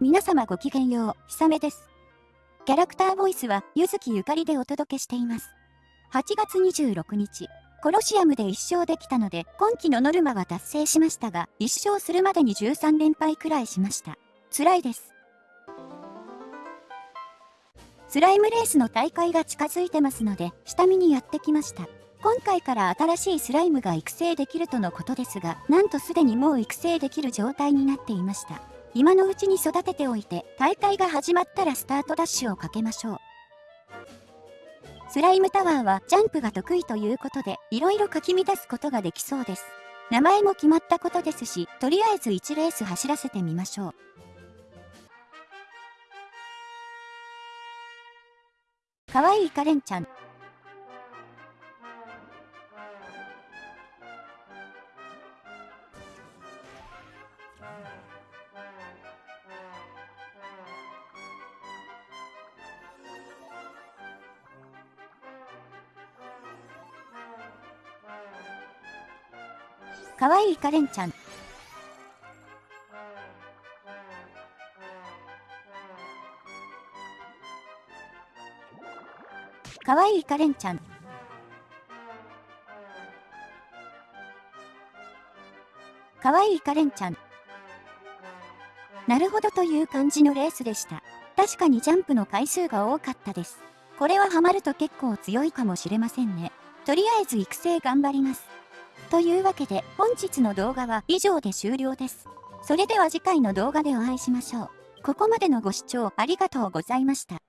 皆様ごきげんよう、ひさめです。キャラクターボイスは、ゆずきゆかりでお届けしています。8月26日、コロシアムで1勝できたので、今季のノルマは達成しましたが、1勝するまでに13連敗くらいしました。辛いです。スライムレースの大会が近づいてますので、下見にやってきました。今回から新しいスライムが育成できるとのことですが、なんとすでにもう育成できる状態になっていました。今のうちに育てておいて、大会が始まったらスタートダッシュをかけましょう。スライムタワーはジャンプが得意ということで、色々かき乱すことができそうです。名前も決まったことですし、とりあえず1レース走らせてみましょう。かわいいカレンちゃん。かわいいカレンちゃん。かわいいカレンちゃん。かわいいカレンちゃん。なるほどという感じのレースでした。確かにジャンプの回数が多かったです。これはハマると結構強いかもしれませんね。とりあえず育成頑張ります。というわけで本日の動画は以上で終了です。それでは次回の動画でお会いしましょう。ここまでのご視聴ありがとうございました。